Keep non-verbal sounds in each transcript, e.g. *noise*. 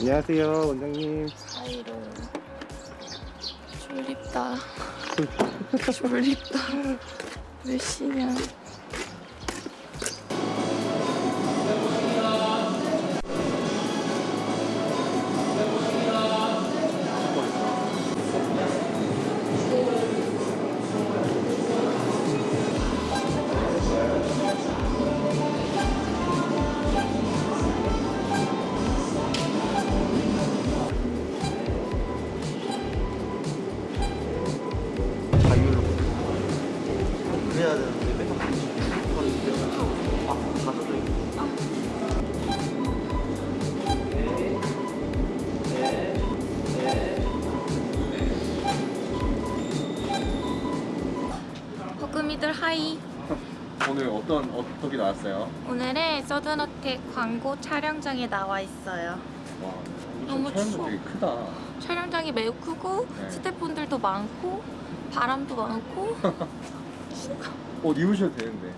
안녕하세요 원장님. 아이로. 졸립다. *laughs* 졸립다. 몇 시냐 그래야 되는데 맨날 아 가져져 있고 버금이들 하이 오늘 어떤 어떻게 나왔어요? 오늘은 서든어택 광고 촬영장에 나와 있어요 와 너무 추워. 되게 크다 촬영장이 매우 크고 네. 스태프분들도 많고 바람도 많고 *laughs* 옷 입으셔도 되는데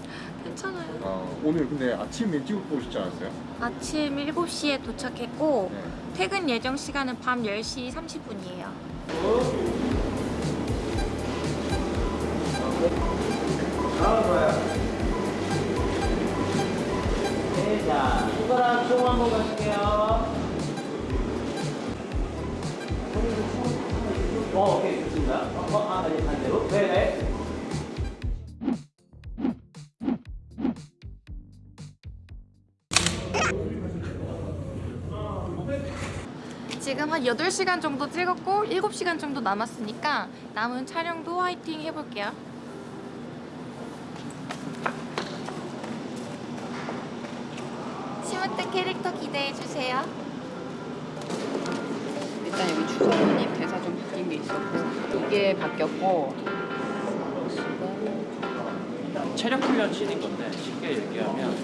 괜찮아요 아, 오늘 근데 아침 일찍 오시지 않았어요? 아침 7시에 도착했고 네. 퇴근 예정 시간은 밤 10시 30분이에요 네, 자, 손가락 총 한번 가실게요. 어, 오케이, 좋습니다. 어, 어, 아, 네, 반대로. 네, 네. 지금 한 8시간 정도 찍었고 7시간 정도 남았으니까 남은 촬영도 화이팅 해볼게요. 시무트 캐릭터 기대해주세요. 일단 여기 주소문이 대사 좀 바뀐 게 있었고 이게 바뀌었고. 체력 훈련 씬인 건데 쉽게 얘기하면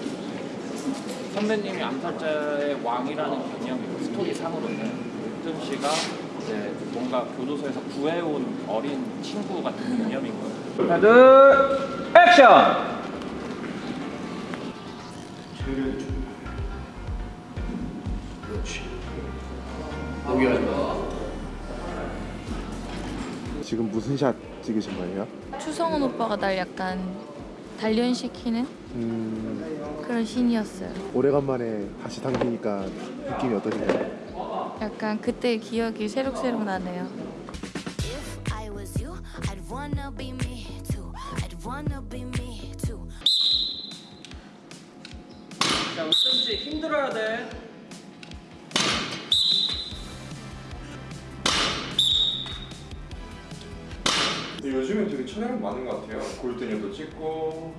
선배님이 암살자의 왕이라는 개념이고 스토리 상으로는 뜸 씨가 이제 뭔가 교도소에서 구해온 어린 친구 같은 개념인 거예요. 하나, 둘, 액션! 지금 무슨 샷 찍으신 거예요? 추성훈 오빠가 날 약간 단련시키는 음 그런 신이었어요 오래간만에 다시 당기니까 느낌이 어떠신가요? 약간 그때 기억이 새록새록 나네요 If I was you, I'd wanna be me too. I'd wanna be me too. 자, 뜸 씨, 힘들어야 돼. 근데 요즘엔 되게 촬영 많은 것 같아요 골드녀도 찍고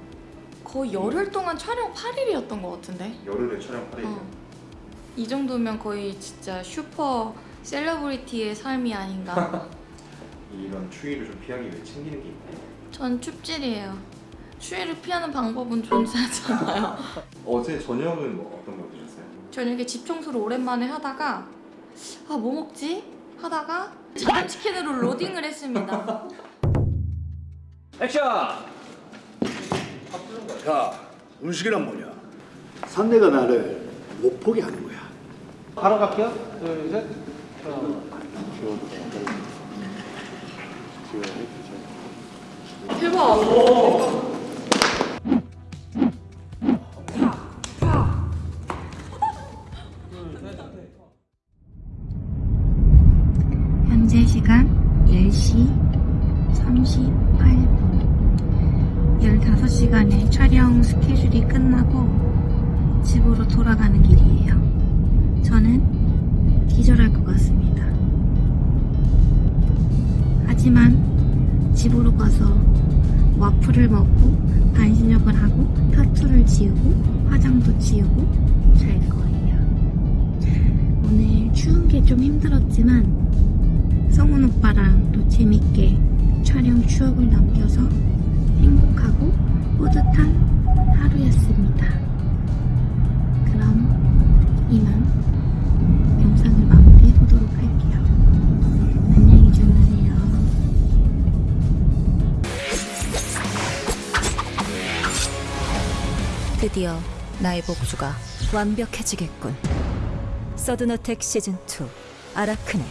거의 열흘 동안 촬영 8일이었던 것 같은데 열흘에 촬영 8일 어. 이 정도면 거의 진짜 슈퍼 셀러브리티의 삶이 아닌가 *laughs* 이런 추위를 좀 피하기 위해 챙기는 게 있나요? 전 춥질이에요 추위를 피하는 방법은 존재하잖아요 *laughs* 어제 저녁은 뭐 어떤 거 드셨어요? 저녁에 집 청소를 오랜만에 하다가 아 뭐 먹지? 하다가 자장치킨으로 로딩을 했습니다 *laughs* 액션! 야, 음식이란 뭐냐? 상대가 나를 못 포기하는 거야. 바로 갈게요. 둘, 셋. 대박 현재 시간 10시 38분 15시간의 촬영 스케줄이 끝나고 집으로 돌아가는 길이에요 저는 기절할 것 같습니다. 하지만 집으로 가서 와플을 먹고 반신욕을 하고 타투를 지우고 화장도 지우고 잘 거예요. 오늘 추운 게 좀 힘들었지만 성훈 오빠랑 또 재밌게 촬영 추억을 남겨서 행복하고 뿌듯한 드디어 나의 복수가 완벽해지겠군. 서든어택 시즌2 아라크네